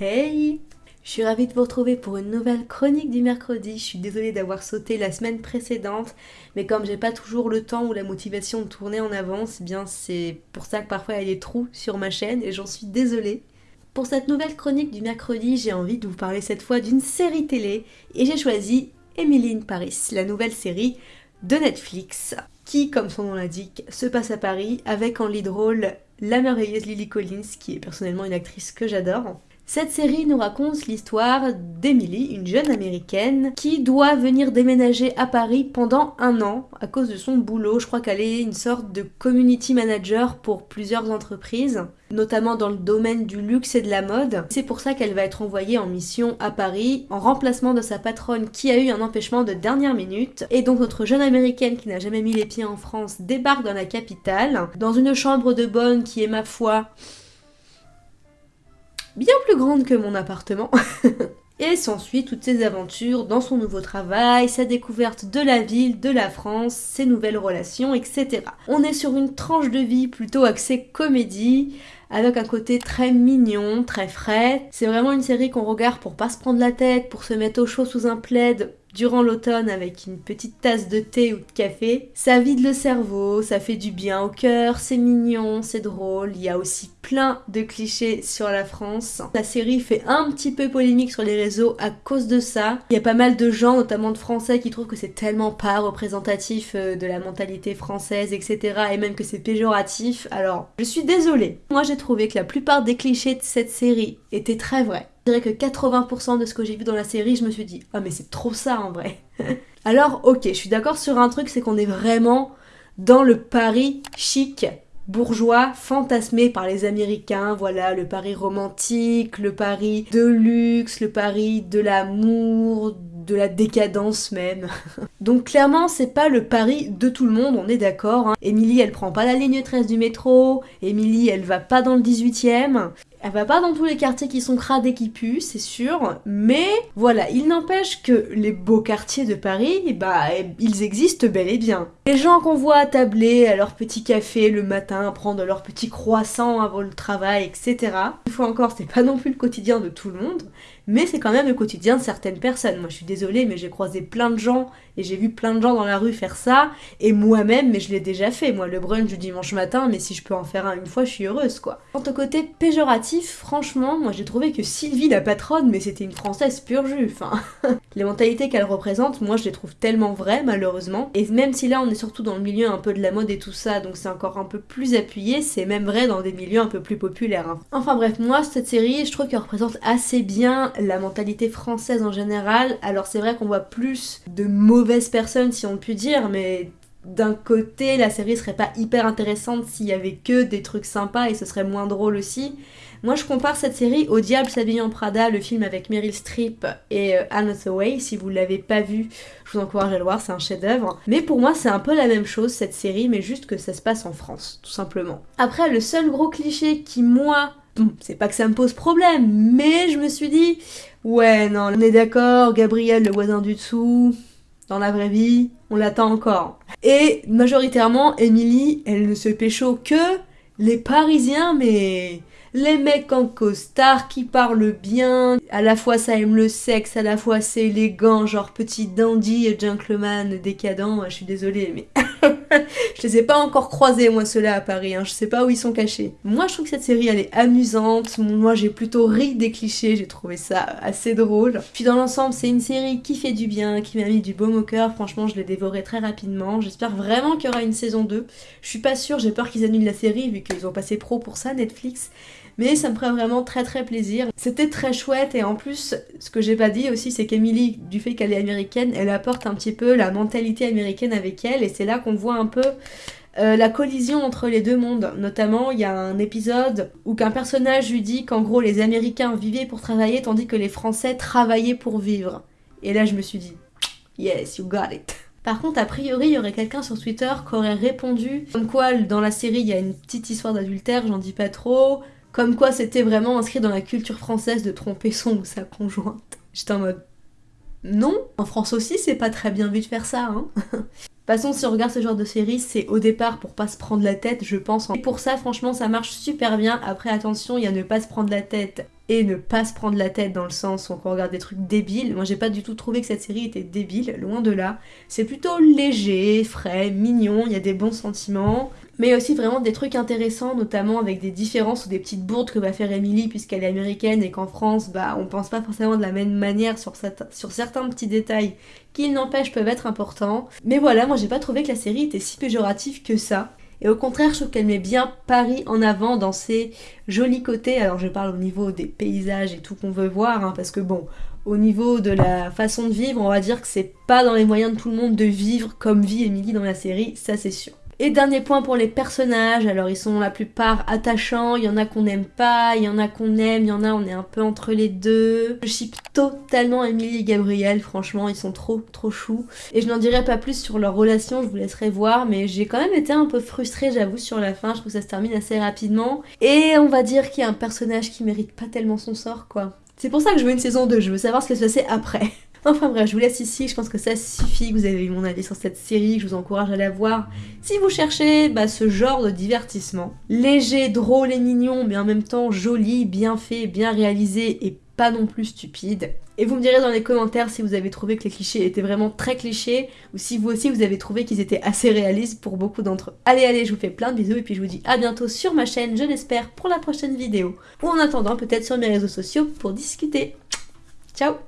Hey Je suis ravie de vous retrouver pour une nouvelle chronique du mercredi. Je suis désolée d'avoir sauté la semaine précédente, mais comme j'ai pas toujours le temps ou la motivation de tourner en avance, eh bien c'est pour ça que parfois il y a des trous sur ma chaîne et j'en suis désolée. Pour cette nouvelle chronique du mercredi, j'ai envie de vous parler cette fois d'une série télé et j'ai choisi Emily in Paris, la nouvelle série de Netflix qui, comme son nom l'indique, se passe à Paris avec en lead rôle la merveilleuse Lily Collins, qui est personnellement une actrice que j'adore. Cette série nous raconte l'histoire d'Emily, une jeune américaine, qui doit venir déménager à Paris pendant un an à cause de son boulot. Je crois qu'elle est une sorte de community manager pour plusieurs entreprises, notamment dans le domaine du luxe et de la mode. C'est pour ça qu'elle va être envoyée en mission à Paris en remplacement de sa patronne qui a eu un empêchement de dernière minute. Et donc notre jeune américaine qui n'a jamais mis les pieds en France débarque dans la capitale, dans une chambre de bonne qui est ma foi bien plus grande que mon appartement. Et s'ensuit toutes ses aventures dans son nouveau travail, sa découverte de la ville, de la France, ses nouvelles relations, etc. On est sur une tranche de vie plutôt axée comédie, avec un côté très mignon, très frais. C'est vraiment une série qu'on regarde pour pas se prendre la tête, pour se mettre au chaud sous un plaid durant l'automne avec une petite tasse de thé ou de café. Ça vide le cerveau, ça fait du bien au cœur, c'est mignon, c'est drôle. Il y a aussi plein de clichés sur la France. La série fait un petit peu polémique sur les réseaux à cause de ça. Il y a pas mal de gens, notamment de Français, qui trouvent que c'est tellement pas représentatif euh, de la mentalité française, etc. Et même que c'est péjoratif. Alors, je suis désolée. Moi, j'ai trouvé que la plupart des clichés de cette série étaient très vrais. Dirais que 80% de ce que j'ai vu dans la série, je me suis dit, ah mais c'est trop ça en vrai. Alors ok, je suis d'accord sur un truc, c'est qu'on est vraiment dans le Paris chic, bourgeois, fantasmé par les Américains, voilà, le Paris romantique, le Paris de luxe, le Paris de l'amour, de la décadence même. Donc clairement, c'est pas le Paris de tout le monde, on est d'accord. Hein. Émilie, elle prend pas la ligne 13 du métro, Émilie, elle va pas dans le 18ème, elle va pas dans tous les quartiers qui sont crades et qui puent, c'est sûr, mais voilà, il n'empêche que les beaux quartiers de Paris, bah, ils existent bel et bien. Les gens qu'on voit attabler à leur petit café le matin, prendre leur petit croissant avant le travail, etc. Une fois encore, c'est pas non plus le quotidien de tout le monde, mais c'est quand même le quotidien de certaines personnes. Moi, je suis désolée, mais j'ai croisé plein de gens et j'ai vu plein de gens dans la rue faire ça, et moi-même, mais je l'ai déjà fait. Moi, le brunch du dimanche matin, mais si je peux en faire un une fois, je suis heureuse, quoi. Quant au côté péjoratif, franchement, moi j'ai trouvé que Sylvie, la patronne, mais c'était une française pure jus. Enfin, les mentalités qu'elle représente, moi je les trouve tellement vraies, malheureusement. Et même si là, on est surtout dans le milieu un peu de la mode et tout ça, donc c'est encore un peu plus appuyé, c'est même vrai dans des milieux un peu plus populaires. Hein. Enfin bref, moi, cette série, je trouve qu'elle représente assez bien la mentalité française en général. Alors c'est vrai qu'on voit plus de mauvaises personnes, si on peut dire, mais d'un côté, la série serait pas hyper intéressante s'il y avait que des trucs sympas et ce serait moins drôle aussi. Moi, je compare cette série au Diable s'habille en Prada, le film avec Meryl Streep et euh, Anne Hathaway. Si vous l'avez pas vu, je vous encourage à le voir, c'est un chef-d'œuvre. Mais pour moi, c'est un peu la même chose cette série, mais juste que ça se passe en France, tout simplement. Après, le seul gros cliché qui, moi, c'est pas que ça me pose problème, mais je me suis dit, ouais, non, on est d'accord, Gabriel, le voisin du dessous, dans la vraie vie, on l'attend encore. Et majoritairement, Emily, elle ne se pécho que les Parisiens, mais les mecs en costard qui parlent bien, à la fois ça aime le sexe, à la fois c'est élégant, genre petit dandy et gentleman décadent, je suis désolée mais je les ai pas encore croisés moi ceux-là à Paris, hein. je sais pas où ils sont cachés. Moi je trouve que cette série elle est amusante, moi j'ai plutôt ri des clichés, j'ai trouvé ça assez drôle. Puis dans l'ensemble c'est une série qui fait du bien, qui m'a mis du baume au cœur, franchement je l'ai dévoré très rapidement, j'espère vraiment qu'il y aura une saison 2. Je suis pas sûre, j'ai peur qu'ils annulent la série vu qu'ils ont passé pro pour ça Netflix, mais ça me ferait vraiment très très plaisir. C'était très chouette et en plus, ce que j'ai pas dit aussi, c'est qu'Emily, du fait qu'elle est américaine, elle apporte un petit peu la mentalité américaine avec elle et c'est là qu'on voit un peu euh, la collision entre les deux mondes. Notamment, il y a un épisode où qu'un personnage lui dit qu'en gros les Américains vivaient pour travailler tandis que les Français travaillaient pour vivre. Et là, je me suis dit, yes, you got it. Par contre, a priori, il y aurait quelqu'un sur Twitter qui aurait répondu comme quoi dans la série il y a une petite histoire d'adultère, j'en dis pas trop, comme quoi c'était vraiment inscrit dans la culture française de tromper son ou sa conjointe. J'étais en mode non, en France aussi c'est pas très bien vu de faire ça, hein. Passons, si on regarde ce genre de série, c'est au départ pour pas se prendre la tête, je pense. Et pour ça, franchement, ça marche super bien. Après, attention, il y a ne pas se prendre la tête et ne pas se prendre la tête dans le sens où on regarde des trucs débiles. Moi j'ai pas du tout trouvé que cette série était débile, loin de là. C'est plutôt léger, frais, mignon, il y a des bons sentiments mais aussi vraiment des trucs intéressants, notamment avec des différences ou des petites bourdes que va faire Emily puisqu'elle est américaine et qu'en France, bah, on pense pas forcément de la même manière sur, certains petits détails qui, n'empêchent, peuvent être importants. Mais voilà, moi j'ai pas trouvé que la série était si péjorative que ça. Et au contraire, je trouve qu'elle met bien Paris en avant dans ses jolis côtés. Alors je parle au niveau des paysages et tout qu'on veut voir, hein, parce que bon, au niveau de la façon de vivre, on va dire que c'est pas dans les moyens de tout le monde de vivre comme vit Emily dans la série, ça c'est sûr. Et dernier point pour les personnages, alors ils sont la plupart attachants, il y en a qu'on n'aime pas, il y en a qu'on aime, il y en a on est un peu entre les deux. Je ship totalement Emily et Gabriel, franchement ils sont trop trop choux. Et je n'en dirai pas plus sur leur relation, je vous laisserai voir, mais j'ai quand même été un peu frustrée j'avoue sur la fin, je trouve que ça se termine assez rapidement. Et on va dire qu'il y a un personnage qui mérite pas tellement son sort quoi. C'est pour ça que je veux une saison 2, je veux savoir ce qui se passer après. Enfin bref, je vous laisse ici, je pense que ça suffit, vous avez eu mon avis sur cette série, je vous encourage à la voir si vous cherchez bah, ce genre de divertissement. Léger, drôle et mignon, mais en même temps joli, bien fait, bien réalisé et pas non plus stupide. Et vous me direz dans les commentaires si vous avez trouvé que les clichés étaient vraiment très clichés ou si vous aussi vous avez trouvé qu'ils étaient assez réalistes pour beaucoup d'entre eux. Allez allez, je vous fais plein de bisous et puis je vous dis à bientôt sur ma chaîne, je l'espère, pour la prochaine vidéo. Ou en attendant peut-être sur mes réseaux sociaux pour discuter. Ciao